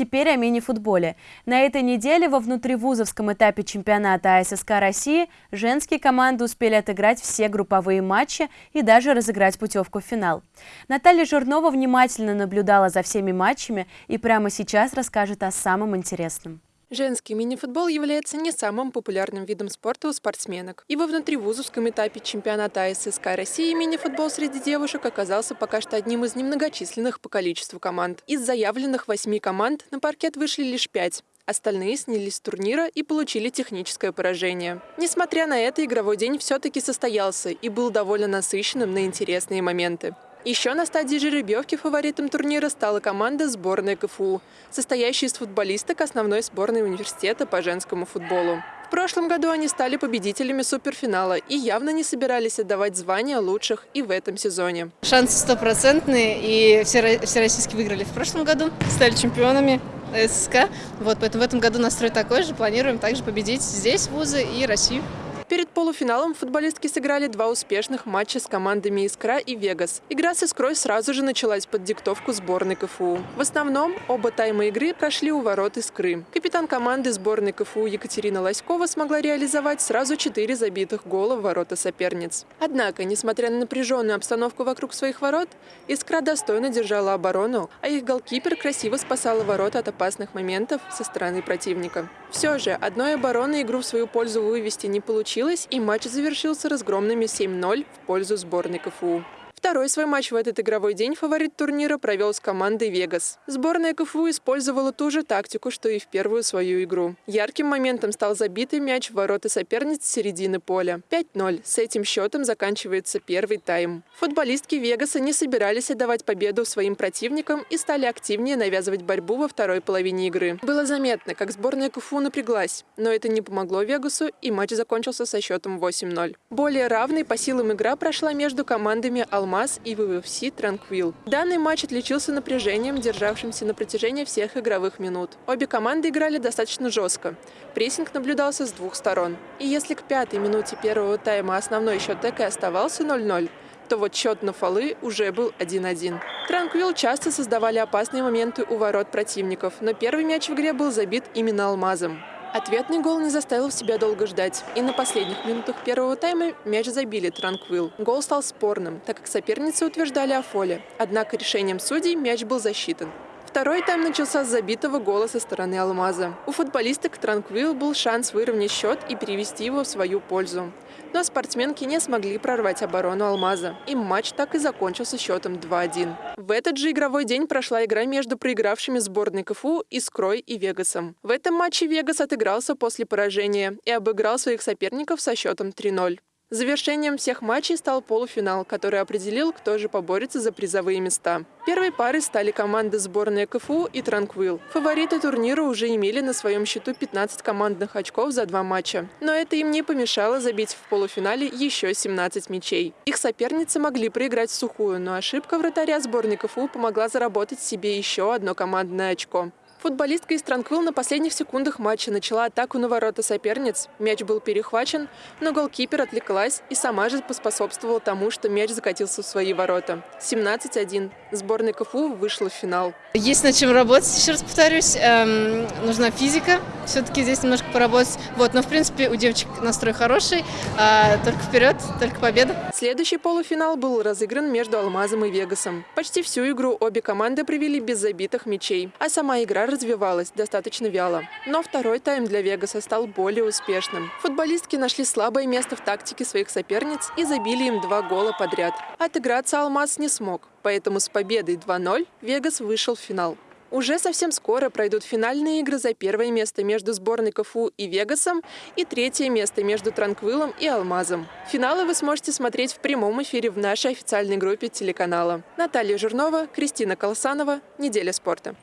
Теперь о мини-футболе. На этой неделе во внутривузовском этапе чемпионата АССК России женские команды успели отыграть все групповые матчи и даже разыграть путевку в финал. Наталья Жирнова внимательно наблюдала за всеми матчами и прямо сейчас расскажет о самом интересном. Женский мини-футбол является не самым популярным видом спорта у спортсменок. И во внутривузовском этапе чемпионата АССК России мини-футбол среди девушек оказался пока что одним из немногочисленных по количеству команд. Из заявленных восьми команд на паркет вышли лишь пять. Остальные снялись с турнира и получили техническое поражение. Несмотря на это, игровой день все-таки состоялся и был довольно насыщенным на интересные моменты. Еще на стадии жеребьевки фаворитом турнира стала команда сборной КФУ, состоящая из футболисток основной сборной университета по женскому футболу. В прошлом году они стали победителями суперфинала и явно не собирались отдавать звания лучших и в этом сезоне. Шансы стопроцентные, и все, российские выиграли в прошлом году, стали чемпионами ССК. Вот, поэтому в этом году настрой такой же, планируем также победить здесь вузы и Россию. Перед полуфиналом футболистки сыграли два успешных матча с командами «Искра» и «Вегас». Игра с «Искрой» сразу же началась под диктовку сборной КФУ. В основном оба тайма игры прошли у ворот «Искры». Капитан команды сборной КФУ Екатерина Лоськова смогла реализовать сразу четыре забитых гола в ворота соперниц. Однако, несмотря на напряженную обстановку вокруг своих ворот, «Искра» достойно держала оборону, а их голкипер красиво спасала ворота от опасных моментов со стороны противника. Все же, одной обороны игру в свою пользу вывести не получилось, и матч завершился разгромными 7-0 в пользу сборной КФУ. Второй свой матч в этот игровой день фаворит турнира провел с командой «Вегас». Сборная КФУ использовала ту же тактику, что и в первую свою игру. Ярким моментом стал забитый мяч в ворота соперниц с середины поля. 5-0. С этим счетом заканчивается первый тайм. Футболистки «Вегаса» не собирались отдавать победу своим противникам и стали активнее навязывать борьбу во второй половине игры. Было заметно, как сборная КФУ напряглась, но это не помогло «Вегасу», и матч закончился со счетом 8-0. Более равной по силам игра прошла между командами «Алмаз» МАЗ и ВВФС «Транквил». Данный матч отличился напряжением, державшимся на протяжении всех игровых минут. Обе команды играли достаточно жестко. Прессинг наблюдался с двух сторон. И если к пятой минуте первого тайма основной счет так и оставался 0-0, то вот счет на фолы уже был 1-1. Транквил часто создавали опасные моменты у ворот противников, но первый мяч в игре был забит именно алмазом. Ответный гол не заставил себя долго ждать. И на последних минутах первого тайма мяч забили Транквил. Гол стал спорным, так как соперницы утверждали о фоле. Однако решением судей мяч был засчитан. Второй тайм начался с забитого гола со стороны Алмаза. У футболисток Транквил был шанс выровнять счет и перевести его в свою пользу. Но спортсменки не смогли прорвать оборону Алмаза. И матч так и закончился счетом 2-1. В этот же игровой день прошла игра между проигравшими сборной КФУ Искрой и Вегасом. В этом матче Вегас отыгрался после поражения и обыграл своих соперников со счетом 3-0. Завершением всех матчей стал полуфинал, который определил, кто же поборется за призовые места. Первой парой стали команды сборной КФУ и Транквил. Фавориты турнира уже имели на своем счету 15 командных очков за два матча. Но это им не помешало забить в полуфинале еще 17 мячей. Их соперницы могли проиграть сухую, но ошибка вратаря сборной КФУ помогла заработать себе еще одно командное очко. Футболистка из Транквил на последних секундах матча начала атаку на ворота соперниц. Мяч был перехвачен, но голкипер отвлеклась и сама же поспособствовала тому, что мяч закатился в свои ворота. 17-1. Сборная КФУ вышла в финал. Есть над чем работать, еще раз повторюсь. Эм, нужна физика. Все-таки здесь немножко поработать. Вот, но в принципе у девочек настрой хороший. Э, только вперед, только победа. Следующий полуфинал был разыгран между Алмазом и Вегасом. Почти всю игру обе команды провели без забитых мячей, а сама игра развивалась достаточно вяло. Но второй тайм для Вегаса стал более успешным. Футболистки нашли слабое место в тактике своих соперниц и забили им два гола подряд. Отыграться Алмаз не смог, поэтому с победой 2-0 Вегас вышел в финал. Уже совсем скоро пройдут финальные игры за первое место между сборной КФУ и Вегасом и третье место между Транквилом и Алмазом. Финалы вы сможете смотреть в прямом эфире в нашей официальной группе телеканала. Наталья Жирнова, Кристина Колосанова. Неделя спорта.